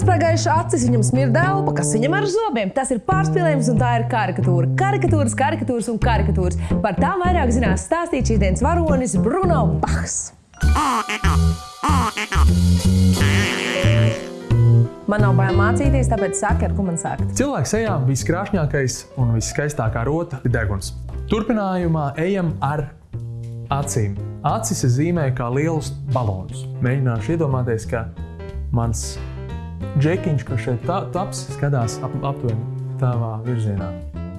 Nospraigājuši acis, viņam smirda elpa, kas viņam ar zobiem. Tas ir pārspīlējums un tā ir karikatūra. Karikatūras, karikatūras un karikatūras. Par tām vairāk zinās stāstīt šīs dienas varonis Bruno Bachs. Man nav bail mācīties, tāpēc saka, ar ko man sākt. Cilvēks sejā viskrāšņākais un viskaistākā rota ir deguns. Turpinājumā ejam ar acīm. Acis es zīmēju kā lielus balonus. Mēģināšu iedomāties, ka mans džekiņš, kurš šeit ta- taps, skatās ap, aptuveni tavā virzienā.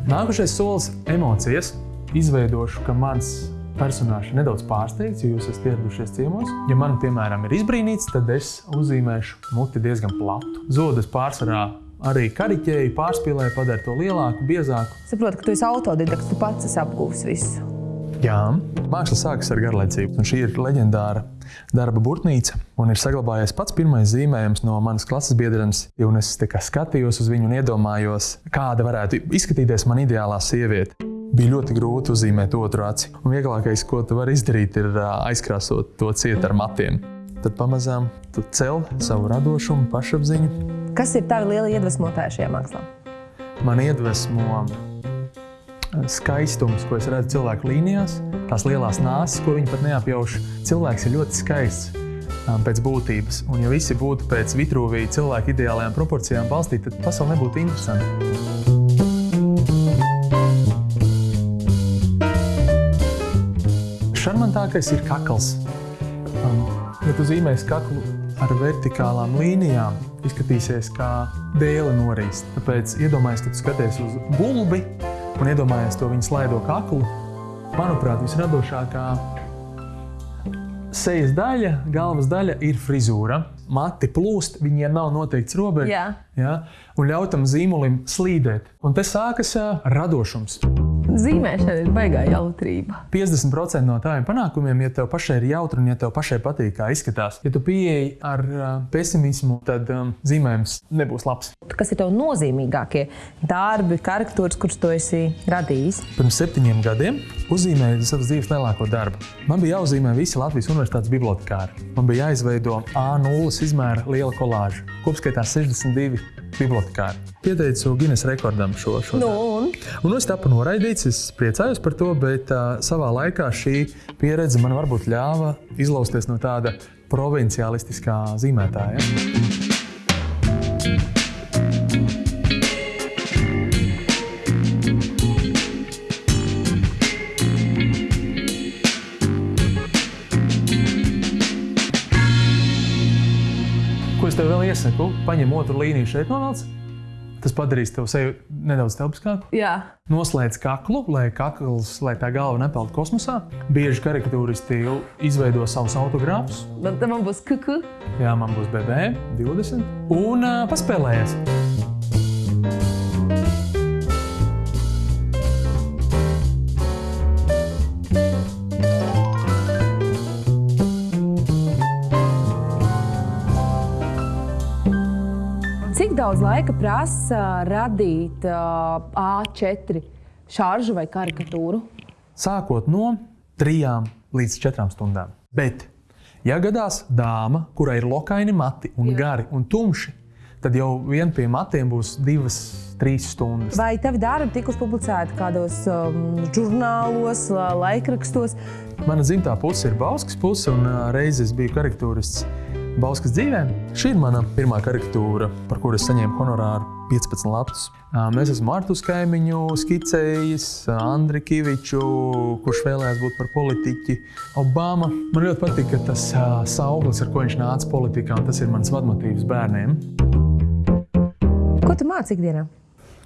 Nākošais solis - emocijas. Izveidošu, ka mans personāžs ir nedaudz pārsteigts, jo jūs esat ieradušies ciemos. Ja man, piemēram, ir izbrīnīts, tad es uzzīmēšu muti diezgan platu. Zodas pārsvarā arī kariķēju, pārspīlēju, padara to lielāku, biezāku. Saprotu, ka tu esi autodidakts, tu pats esi apgūvis visu. Jā, māksla sākas ar garlaicību. Un šī ir leģendāra darba burtnīca. Un ir saglabājies pats pirmais zīmējums no manas klases biedrenes. Un es skatījos uz viņu un iedomājos, kāda varētu izskatīties man ideālā sieviete. Bija ļoti grūti uzzīmēt otru aci. Un vieglākais, ko tu vari izdarīt, ir aizkrāsot to ciet ar matiem. Tad pamazām tu cel savu radošumu, pašapziņu. Kas ir tavi lieli iedvesmotāji šajā mākslā? Man iedvesmo skaistums, ko es redzu cilvēku līnijās, tās lielās nāsas, ko viņi pat neapjauš. Cilvēks ir ļoti skaists um, pēc būtības. Un, ja visi būtu pēc Vitruvija cilvēku ideālajām proporcijām balstīti, tad pasaule nebūtu interesanta. Šarmantākais ir kakls. Um, ja tu zīmēsi kaklu ar vertikālām līnijām, izskatīsies kā dēle norīst. Tāpēc iedomājies, ka tu skaties uz gulbi un iedomājies to viņa slaido kaklu. Manuprāt, visradošākā sejas daļa, galvas daļa ir frizūra. Mati plūst, viņiem nav noteikts robežs. Jā. Ja? Un ļauj tam zīmolim slīdēt. Un te sākas radošums. Zīmēšana ir baigā jautrība. 50% no tādiem panākumiem, ja tev pašai ir jautri un ja tev pašai patīk, kā izskatās, ja tu pieeji ar uh, pesimismu, tad um, zīmējums nebūs labs. Kas ir tev nozīmīgākie darbi, karikatūras, kurus tu esi radījis? Pirms septiņiem gadiem uzzīmēju savas dzīves lielāko darbu. Man bija jāuzzīmē visi Latvijas universitātes bibliotekāri. Man bija jāizveido A0 izmēra liela kolāža. Kopskaitā 62 bibliotekāri. Pieteicu Guinness rekordam šo, šo Nu, un Un es tapu noraidīts, es priecājos par to, bet uh, savā laikā šī pieredze man varbūt ļāva izlausties no tāda provinciālistiskā zīmētāja. Ko es tev vēl iesaku? Paņem otru līniju šeit novelc. Tas padarīs tev sevi nedaudz telpiskāku. jā. Noslēdz kaklu, lai kakls, lai tā galva nepeld kosmosā. Bieži karikatūristi izveido savus autogrāfus. Man, man būs kuku. Jā, man būs BB 20. Un uh, paspēlējies. Daudz laika prasa radīt uh, A4 šāržu vai karikatūru? Sākot no 3 līdz 4 stundām. Bet, ja gadās dāma, kurai ir lokaini mati un Jā. gari un tumši, tad jau vien pie matiem būs 2-3 stundas. Vai tavi darbi tikuši publicēti kādos um, žurnālos, la- laikrakstos? Mana dzimtā puse ir Bauskas puse, un ā, reiz es biju karikatūrists Bauskas dzīvē. Šī ir mana pirmā karikatūra, par kuru es saņēmu honorāru 15 latus. Ā, Mēs esam Martus Kaimiņu skicējis, Andri Kiviču, kurš vēlējās būt par politiķi, Obama. Man ļoti patīk, ka tas sauklis, ar ko viņš nāca politikā, un tas ir mans vadmotīvs bērniem. Ko tu māci ikdienā?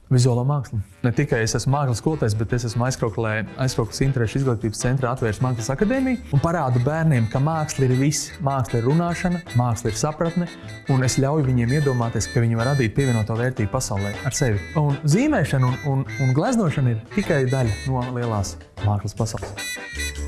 Vizuālo mākslu. Ne tikai es esmu mākslas skolotājs, bet es esmu aizkrauklē, aizkrauklas interešu izglītības centrā atvērts mākslas akadēmiju un parādu bērniem, ka māksla ir viss. Māksla ir runāšana, māksla ir sapratne, un es ļauju viņiem iedomāties, ka viņi var radīt pievienoto vērtību pasaulē ar sevi. Un zīmēšana un, un, un gleznošana ir tikai daļa no lielās mākslas pasaules.